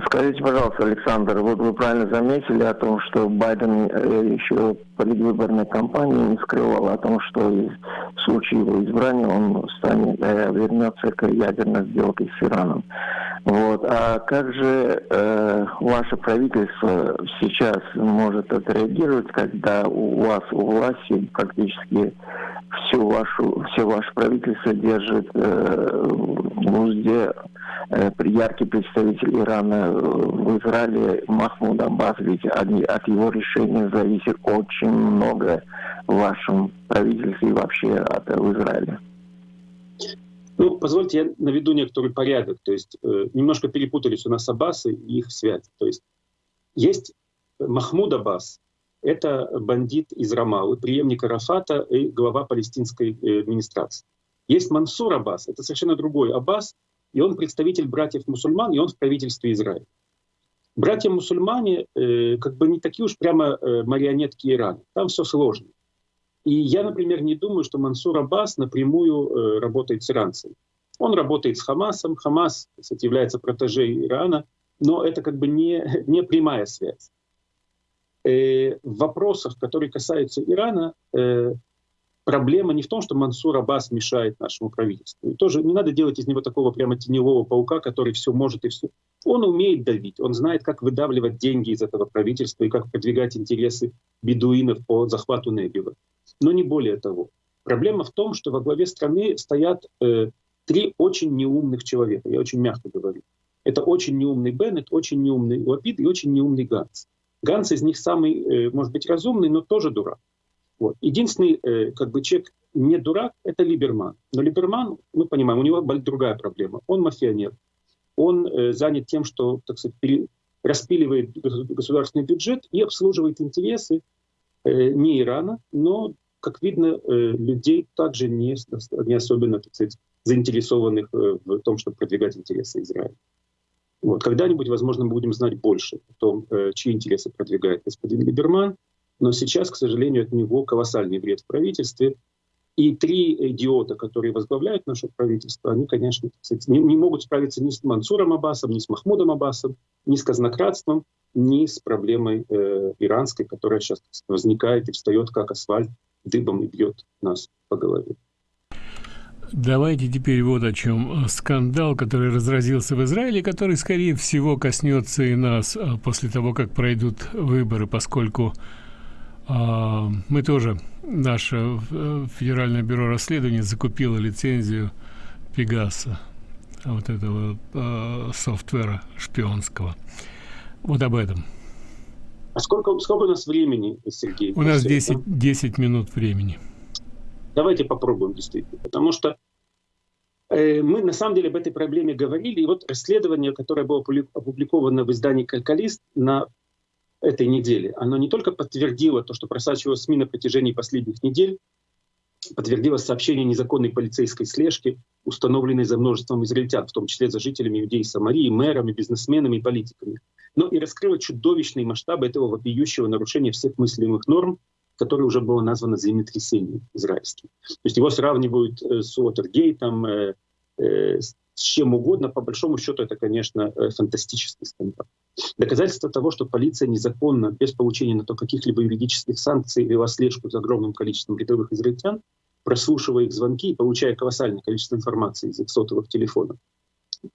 Скажите, пожалуйста, Александр, вот вы правильно заметили о том, что Байден э, еще предвыборной кампании не скрывал о том, что в случае его избрания он станет, э, вернется к ядерной сделке с Ираном. Вот. А как же э, ваше правительство сейчас может отреагировать, когда у вас у власти практически всю вашу, все ваше правительство держит э, в узде э, яркий представитель Ирана в Израиле Махмуд Аббас, ведь от, от его решения зависит очень много в вашем правительстве и вообще от, в Израиле. Ну, позвольте, я наведу некоторый порядок. То есть э, немножко перепутались у нас Аббасы и их связь. То есть есть Махмуд Аббас, это бандит из Рамалы, преемник Арафата и глава палестинской э, администрации. Есть Мансур Аббас, это совершенно другой Аббас, и он представитель братьев-мусульман, и он в правительстве Израиля. Братья-мусульмане э, как бы не такие уж прямо э, марионетки Ирана, там все сложно. И я, например, не думаю, что Мансур Аббас напрямую э, работает с иранцами. Он работает с Хамасом, Хамас, кстати, является протежей Ирана, но это как бы не, не прямая связь. Э, в вопросах, которые касаются Ирана, э, проблема не в том, что Мансур Аббас мешает нашему правительству. И тоже не надо делать из него такого прямо теневого паука, который все может и все. Он умеет давить, он знает, как выдавливать деньги из этого правительства и как продвигать интересы бедуинов по захвату Небива но не более того. Проблема в том, что во главе страны стоят э, три очень неумных человека, я очень мягко говорю. Это очень неумный Беннет, очень неумный Лапид и очень неумный Ганс. Ганс из них самый, э, может быть, разумный, но тоже дурак. Вот. Единственный э, как бы человек не дурак — это Либерман. Но Либерман, мы понимаем, у него другая проблема. Он мафионер. Он э, занят тем, что, так сказать, пере, распиливает государственный бюджет и обслуживает интересы э, не Ирана, но как видно, э, людей также не, не особенно так сказать, заинтересованных э, в том, чтобы продвигать интересы Израиля. Вот. Когда-нибудь, возможно, мы будем знать больше о том, э, чьи интересы продвигает господин Либерман, но сейчас, к сожалению, от него колоссальный вред в правительстве. И три идиота, которые возглавляют наше правительство, они, конечно, не, не могут справиться ни с Мансуром Аббасом, ни с Махмудом Аббасом, ни с казнократством, ни с проблемой э, иранской, которая сейчас возникает и встает как асфальт дыбом и бьет нас по голове. Давайте теперь вот о чем. Скандал, который разразился в Израиле, который, скорее всего, коснется и нас а, после того, как пройдут выборы, поскольку мы тоже, наше э, Федеральное бюро расследований закупило лицензию Пегаса, вот этого э, софтвера шпионского. Вот об этом. А сколько, сколько у нас времени, Сергей? У нас 10, 10 минут времени. Давайте попробуем действительно. Потому что э, мы на самом деле об этой проблеме говорили. И вот расследование, которое было опубликовано в издании «Калькалист» на этой неделе, оно не только подтвердило то, что просачивалось СМИ на протяжении последних недель, подтвердило сообщение незаконной полицейской слежки, установленной за множеством израильтян, в том числе за жителями Иудеи Самарии, мэрами, бизнесменами и политиками но и раскрыла чудовищные масштабы этого вопиющего нарушения всех мыслимых норм, которое уже было названо землетрясением израильским. То есть его сравнивают э, с Уотергейтом, э, э, с чем угодно. По большому счету это, конечно, фантастический скандал. Доказательство того, что полиция незаконно, без получения на то каких-либо юридических санкций, вела слежку за огромным количеством рядовых израильтян, прослушивая их звонки и получая колоссальное количество информации из их сотовых телефонов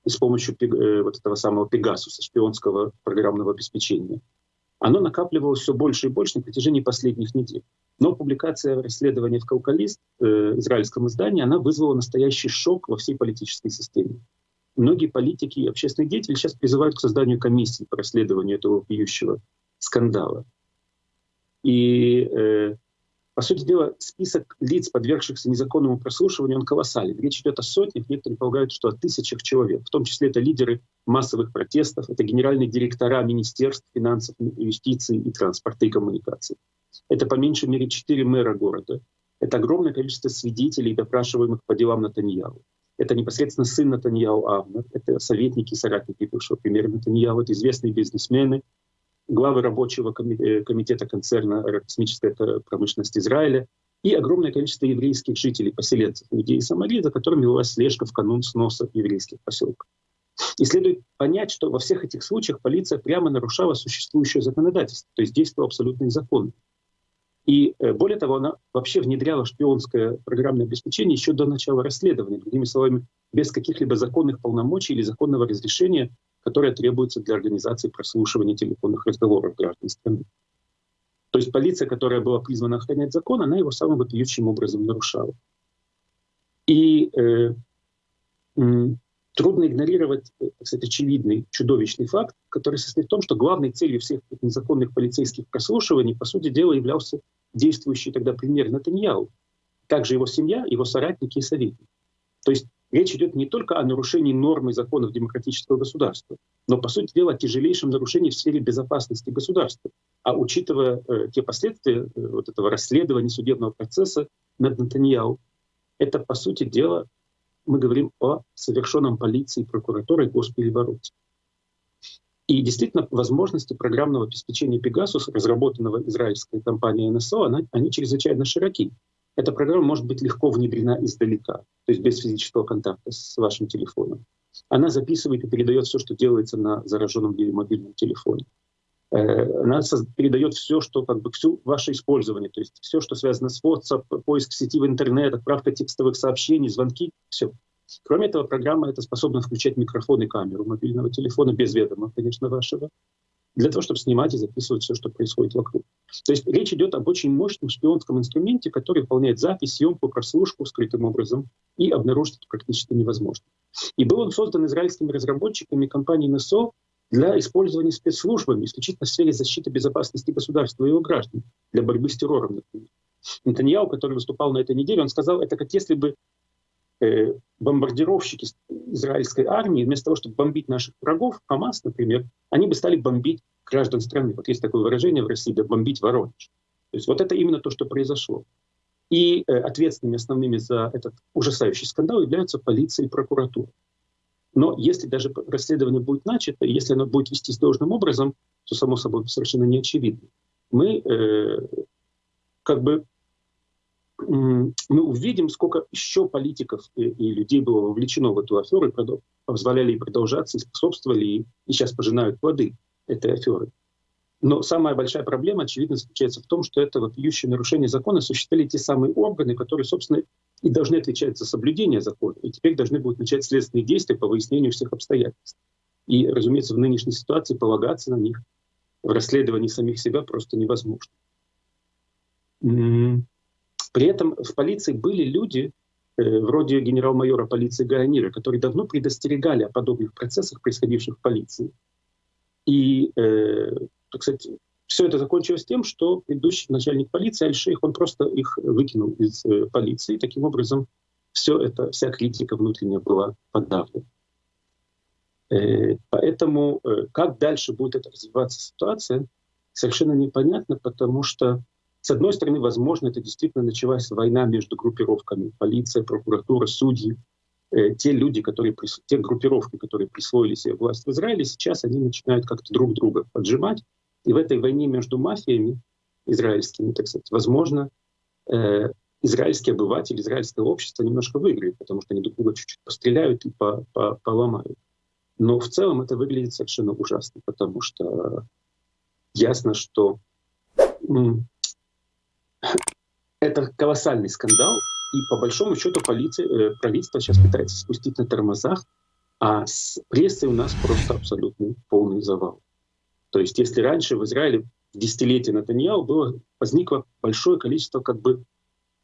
с помощью э, вот этого самого Пегасуса, шпионского программного обеспечения, оно накапливалось все больше и больше на протяжении последних недель. Но публикация расследования в «Каукалист», э, израильском издании, она вызвала настоящий шок во всей политической системе. Многие политики и общественные деятели сейчас призывают к созданию комиссии по расследованию этого пьющего скандала. И э, по сути дела, список лиц, подвергшихся незаконному прослушиванию, он колоссален. Речь идет о сотнях, некоторые полагают, что о тысячах человек. В том числе это лидеры массовых протестов, это генеральные директора министерств финансов, юстиции и транспорта и коммуникаций. Это по меньшей мере четыре мэра города. Это огромное количество свидетелей, допрашиваемых по делам Натаньяу. Это непосредственно сын Натаньяу Авнер, это советники и соратники бывшего премьера Натаньяу, это известные бизнесмены, главы рабочего э, комитета концерна космической промышленности Израиля и огромное количество еврейских жителей, поселенцев, людей и Самарии, за которыми велась слежка в канун сноса еврейских поселков. И следует понять, что во всех этих случаях полиция прямо нарушала существующее законодательство, то есть действовала абсолютно незаконно. И э, более того, она вообще внедряла шпионское программное обеспечение еще до начала расследования, другими словами, без каких-либо законных полномочий или законного разрешения которая требуется для организации прослушивания телефонных разговоров граждан страны. То есть полиция, которая была призвана охранять закон, она его самым вопиющим образом нарушала. И э, трудно игнорировать, э, кстати, очевидный, чудовищный факт, который состоит в том, что главной целью всех незаконных полицейских прослушиваний, по сути дела, являлся действующий тогда премьер Натаньяу, также его семья, его соратники и советники. То есть Речь идет не только о нарушении норм и законов демократического государства, но, по сути дела, о тяжелейшем нарушении в сфере безопасности государства. А учитывая э, те последствия э, вот этого расследования судебного процесса над Натаньяу, это, по сути дела, мы говорим о совершенном полицией, прокуратурой госперевороте. И действительно, возможности программного обеспечения Пегасус, разработанного израильской компанией НСО, она, они чрезвычайно широки эта программа может быть легко внедрена издалека, то есть без физического контакта с вашим телефоном. Она записывает и передает все, что делается на зараженном или мобильном телефоне. Э, она передает все, что как бы все ваше использование, то есть все, что связано с WhatsApp, поиск сети в интернет, отправка текстовых сообщений, звонки, все. Кроме этого, программа это способна включать микрофон и камеру мобильного телефона без ведома, конечно, вашего для того, чтобы снимать и записывать все, что происходит вокруг. То есть речь идет об очень мощном шпионском инструменте, который выполняет запись, съемку, прослушку скрытым образом, и обнаружить это практически невозможно. И был он создан израильскими разработчиками компании НСО для использования спецслужбами исключительно в сфере защиты безопасности государства и его граждан, для борьбы с террором, например. Нетаньяу, который выступал на этой неделе, он сказал, это как если бы э, бомбардировщики израильской армии, вместо того, чтобы бомбить наших врагов, Хамас, например, они бы стали бомбить граждан страны. Вот есть такое выражение в России, да бомбить Воронеж. То есть вот это именно то, что произошло. И э, ответственными основными за этот ужасающий скандал являются полиция и прокуратура. Но если даже расследование будет начато, если оно будет вестись должным образом, то, само собой, совершенно не очевидно. Мы э, как бы мы увидим, сколько еще политиков и, и людей было вовлечено в эту аферу, и позволяли ей продолжаться, и способствовали, и, и сейчас пожинают плоды этой аферы. Но самая большая проблема, очевидно, заключается в том, что это вопиющее нарушение закона осуществляли те самые органы, которые, собственно, и должны отвечать за соблюдение закона, и теперь должны будут начать следственные действия по выяснению всех обстоятельств. И, разумеется, в нынешней ситуации полагаться на них в расследовании самих себя просто невозможно. При этом в полиции были люди, э, вроде генерал-майора полиции Гаянира, которые давно предостерегали о подобных процессах, происходивших в полиции. И, э, так сказать, все это закончилось тем, что предыдущий начальник полиции Аль-Шейх, он просто их выкинул из э, полиции. Таким образом, все это, вся критика внутренняя была подавлена. Э, поэтому э, как дальше будет это развиваться ситуация, совершенно непонятно, потому что с одной стороны, возможно, это действительно началась война между группировками. Полиция, прокуратура, судьи. Э, те люди, которые, те группировки, которые присвоили себе власть в Израиле, сейчас они начинают как-то друг друга поджимать. И в этой войне между мафиями израильскими, так сказать, возможно, э, израильский обыватель, израильское общество немножко выиграет, потому что они друг друга чуть-чуть постреляют и по, по, поломают. Но в целом это выглядит совершенно ужасно, потому что ясно, что это колоссальный скандал, и по большому счету полиция, э, правительство сейчас пытается спустить на тормозах, а с прессой у нас просто абсолютный полный завал. То есть если раньше в Израиле в десятилетие Натаньяу было, возникло большое количество как бы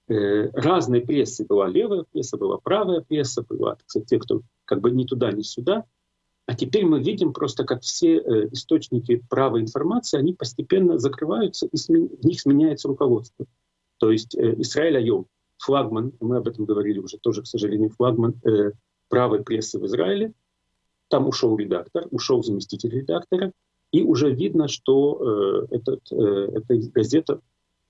э, разной прессы. Была левая пресса, была правая пресса, была сказать, те, кто как бы ни туда, ни сюда. А теперь мы видим просто, как все э, источники правой информации, они постепенно закрываются, и смен... в них сменяется руководство. То есть э, Израиль Айом, флагман, мы об этом говорили уже тоже, к сожалению, флагман э, правой прессы в Израиле. Там ушел редактор, ушел заместитель редактора, и уже видно, что э, этот, э, эта газета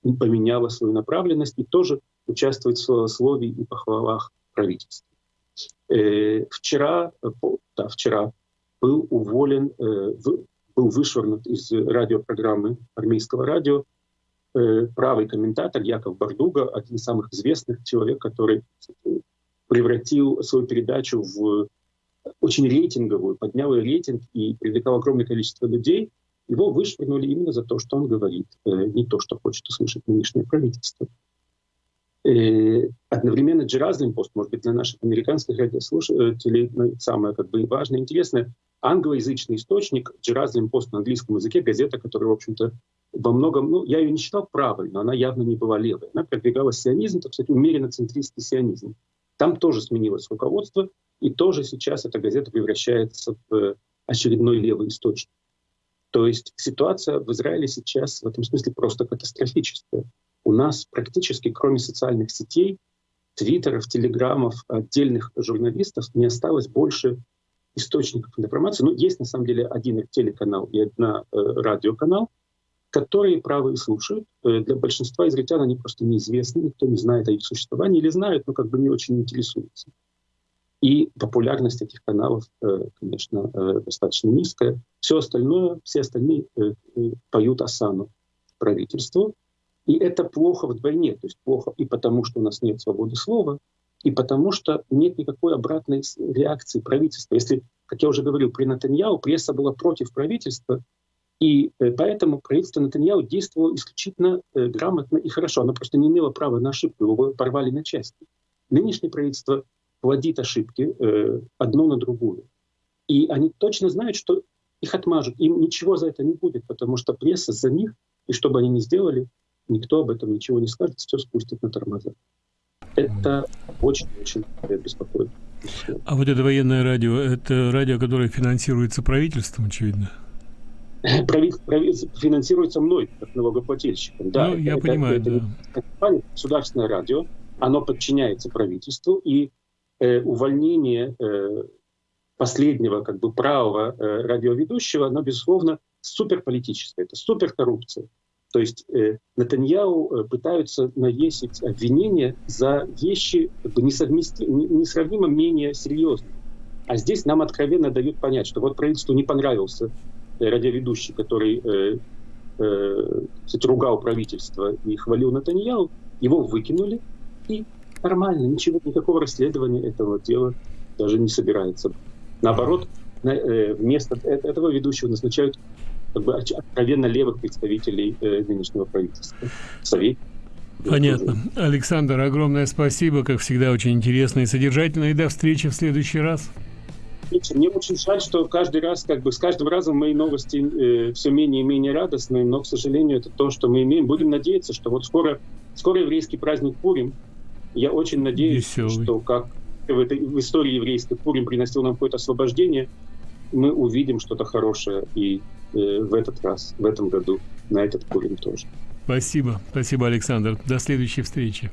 поменяла свою направленность и тоже участвует в словословии и похвалах правительства. Э, вчера, э, да, вчера был уволен, э, в, был вышвырнут из радиопрограммы армейского радио э, правый комментатор Яков Бардуга, один из самых известных человек, который превратил свою передачу в очень рейтинговую, поднял рейтинг и привлекал огромное количество людей. Его вышвырнули именно за то, что он говорит, э, не то, что хочет услышать нынешнее правительство. Э, одновременно Джеразлин пост, может быть, для наших американских радиослушателей ну, самое как бы важное интересное, англоязычный источник, Джеразлин пост на английском языке, газета, которая, в общем-то, во многом, ну, я ее не считал правой, но она явно не была левой. Она продвигала сионизм, так сказать, умеренно центристский сионизм. Там тоже сменилось руководство, и тоже сейчас эта газета превращается в очередной левый источник. То есть ситуация в Израиле сейчас в этом смысле просто катастрофическая. У нас практически, кроме социальных сетей, твиттеров, телеграммов, отдельных журналистов, не осталось больше источников информации. Ну, есть на самом деле один телеканал и одна э, радиоканал, которые правые слушают. Э, для большинства израильтян они просто неизвестны, никто не знает о их существовании или знают, но как бы не очень интересуются. И популярность этих каналов, э, конечно, э, достаточно низкая. Все остальное, все остальные поют осану правительству. И это плохо вдвойне. То есть плохо и потому, что у нас нет свободы слова, и потому что нет никакой обратной реакции правительства. Если, как я уже говорил, при Натаньяу пресса была против правительства, и э, поэтому правительство Натаньяу действовало исключительно э, грамотно и хорошо. Оно просто не имело права на ошибку, его порвали на части. Нынешнее правительство плодит ошибки э, одно на другую. И они точно знают, что их отмажут. Им ничего за это не будет, потому что пресса за них, и что бы они ни сделали, никто об этом ничего не скажет, все спустит на тормоза. Это очень-очень беспокоит. А вот это военное радио, это радио, которое финансируется правительством, очевидно? финансируется мной, как налогоплательщиком. Да, ну, я это, понимаю, это, да. Это государственное радио, оно подчиняется правительству, и э, увольнение э, последнего как бы правого э, радиоведущего, оно, безусловно, суперполитическое, это суперкоррупция. То есть э, Натаньяу э, пытаются навесить обвинения за вещи как бы, несравнимо менее серьезные. А здесь нам откровенно дают понять, что вот правительству не понравился радиоведущий, который э, э, кстати, ругал правительство и хвалил Натаньяу, его выкинули, и нормально, ничего, никакого расследования этого дела даже не собирается. Наоборот, на, э, вместо э, этого ведущего назначают как бы откровенно левых представителей э, нынешнего правительства. Совет. Понятно. Александр, огромное спасибо. Как всегда, очень интересно и содержательно. И до встречи в следующий раз. Мне очень жаль, что каждый раз, как бы с каждым разом мои новости э, все менее и менее радостные, но, к сожалению, это то, что мы имеем. Будем надеяться, что вот скоро, скоро еврейский праздник Пурим. Я очень надеюсь, Веселый. что как в, этой, в истории еврейской Пурим приносил нам какое-то освобождение, мы увидим что-то хорошее и э, в этот раз, в этом году, на этот Пурим тоже. Спасибо. Спасибо, Александр. До следующей встречи.